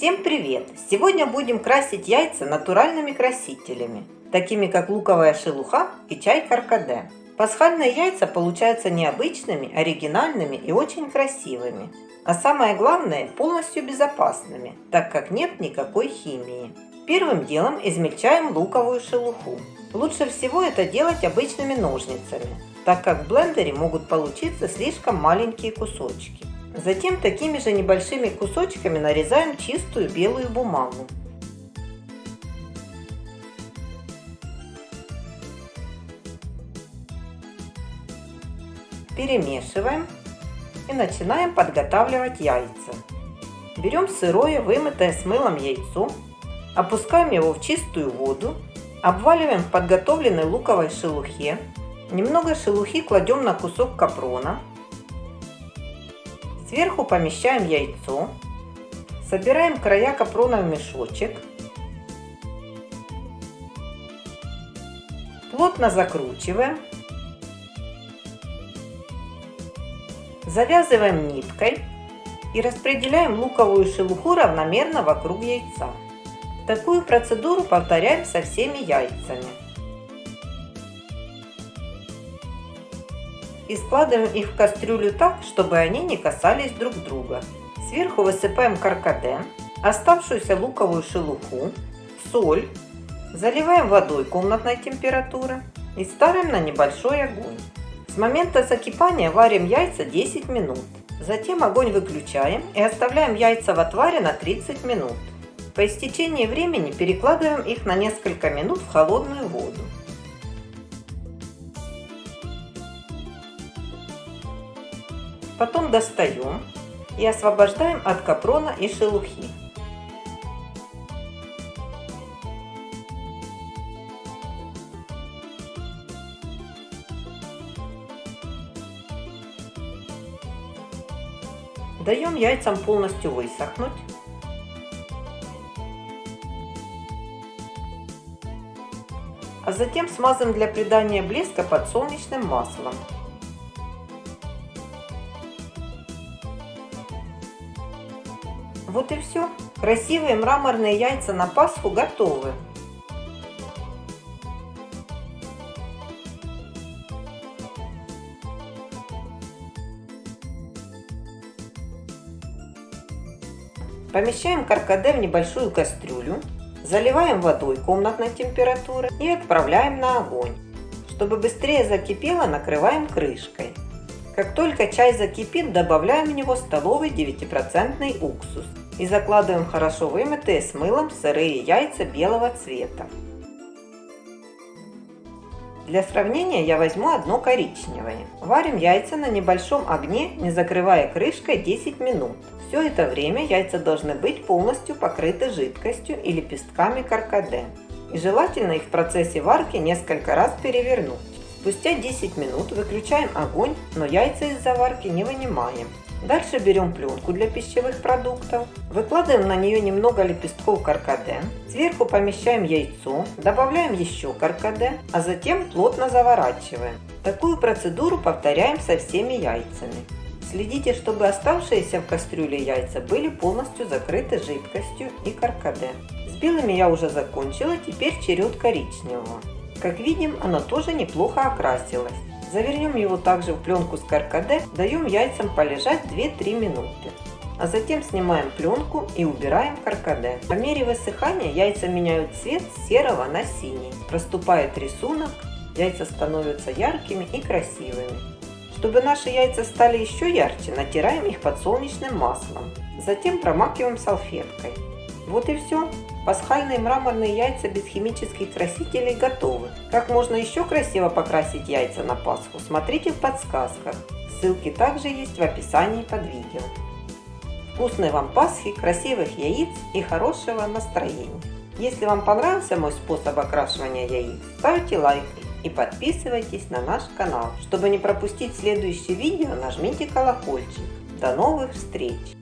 Всем привет! Сегодня будем красить яйца натуральными красителями, такими как луковая шелуха и чай каркаде. Пасхальные яйца получаются необычными, оригинальными и очень красивыми. А самое главное, полностью безопасными, так как нет никакой химии. Первым делом измельчаем луковую шелуху. Лучше всего это делать обычными ножницами, так как в блендере могут получиться слишком маленькие кусочки. Затем такими же небольшими кусочками нарезаем чистую белую бумагу. Перемешиваем и начинаем подготавливать яйца. Берем сырое, вымытое с мылом яйцо, опускаем его в чистую воду, обваливаем в подготовленной луковой шелухе, немного шелухи кладем на кусок капрона, Сверху помещаем яйцо, собираем края капрона в мешочек, плотно закручиваем, завязываем ниткой и распределяем луковую шелуху равномерно вокруг яйца. Такую процедуру повторяем со всеми яйцами. И складываем их в кастрюлю так, чтобы они не касались друг друга. Сверху высыпаем каркаде, оставшуюся луковую шелуху, соль, заливаем водой комнатной температуры и ставим на небольшой огонь. С момента закипания варим яйца 10 минут. Затем огонь выключаем и оставляем яйца в отваре на 30 минут. По истечении времени перекладываем их на несколько минут в холодную воду. Потом достаем и освобождаем от капрона и шелухи. Даем яйцам полностью высохнуть. А затем смазываем для придания блеска подсолнечным маслом. Вот и все. Красивые мраморные яйца на Пасху готовы. Помещаем каркаде в небольшую кастрюлю, заливаем водой комнатной температуры и отправляем на огонь. Чтобы быстрее закипело, накрываем крышкой. Как только чай закипит, добавляем в него столовый 9% уксус и закладываем хорошо вымытые с мылом сырые яйца белого цвета. Для сравнения я возьму одно коричневое. Варим яйца на небольшом огне, не закрывая крышкой 10 минут. Все это время яйца должны быть полностью покрыты жидкостью и лепестками каркаде. И желательно их в процессе варки несколько раз перевернуть. Спустя 10 минут выключаем огонь, но яйца из заварки не вынимаем. Дальше берем пленку для пищевых продуктов, выкладываем на нее немного лепестков каркаде, сверху помещаем яйцо, добавляем еще каркаде, а затем плотно заворачиваем. Такую процедуру повторяем со всеми яйцами. Следите, чтобы оставшиеся в кастрюле яйца были полностью закрыты жидкостью и каркаде. С белыми я уже закончила, теперь черед коричневого. Как видим, оно тоже неплохо окрасилось. Завернем его также в пленку с каркаде, даем яйцам полежать 2-3 минуты. А затем снимаем пленку и убираем каркаде. По мере высыхания яйца меняют цвет с серого на синий. Проступает рисунок, яйца становятся яркими и красивыми. Чтобы наши яйца стали еще ярче, натираем их подсолнечным маслом. Затем промакиваем салфеткой. Вот и все. Пасхальные мраморные яйца без химических красителей готовы. Как можно еще красиво покрасить яйца на Пасху, смотрите в подсказках. Ссылки также есть в описании под видео. Вкусной вам Пасхи, красивых яиц и хорошего настроения. Если вам понравился мой способ окрашивания яиц, ставьте лайк и подписывайтесь на наш канал. Чтобы не пропустить следующее видео, нажмите колокольчик. До новых встреч!